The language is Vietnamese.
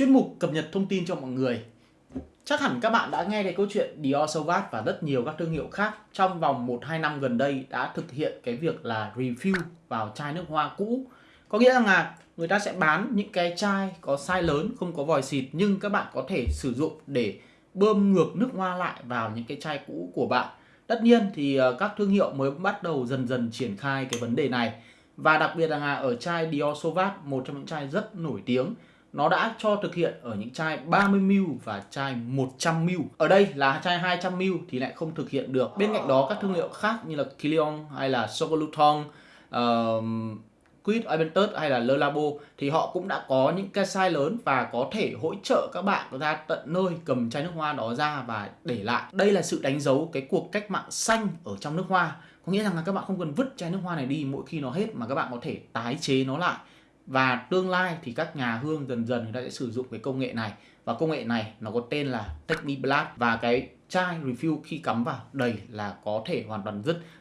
chuyên mục cập nhật thông tin cho mọi người. Chắc hẳn các bạn đã nghe cái câu chuyện Dior Sauvage và rất nhiều các thương hiệu khác trong vòng 1-2 năm gần đây đã thực hiện cái việc là review vào chai nước hoa cũ. Có nghĩa rằng là người ta sẽ bán những cái chai có size lớn, không có vòi xịt, nhưng các bạn có thể sử dụng để bơm ngược nước hoa lại vào những cái chai cũ của bạn. Tất nhiên thì ờ, các thương hiệu mới bắt đầu dần dần triển khai cái vấn đề này và đặc biệt là ở chai Dior Sauvage một trong những chai rất nổi tiếng nó đã cho thực hiện ở những chai 30ml và chai 100ml. Ở đây là chai 200ml thì lại không thực hiện được. Bên cạnh đó các thương hiệu khác như là Kilion hay là Sogoluton, uh, Quid Aventus hay là Le Labo thì họ cũng đã có những cái size lớn và có thể hỗ trợ các bạn ra tận nơi cầm chai nước hoa đó ra và để lại. Đây là sự đánh dấu cái cuộc cách mạng xanh ở trong nước hoa. Có nghĩa rằng là các bạn không cần vứt chai nước hoa này đi mỗi khi nó hết mà các bạn có thể tái chế nó lại và tương lai thì các nhà hương dần dần người ta sẽ sử dụng cái công nghệ này. Và công nghệ này nó có tên là Techniblast và cái chai refill khi cắm vào đầy là có thể hoàn toàn dứt.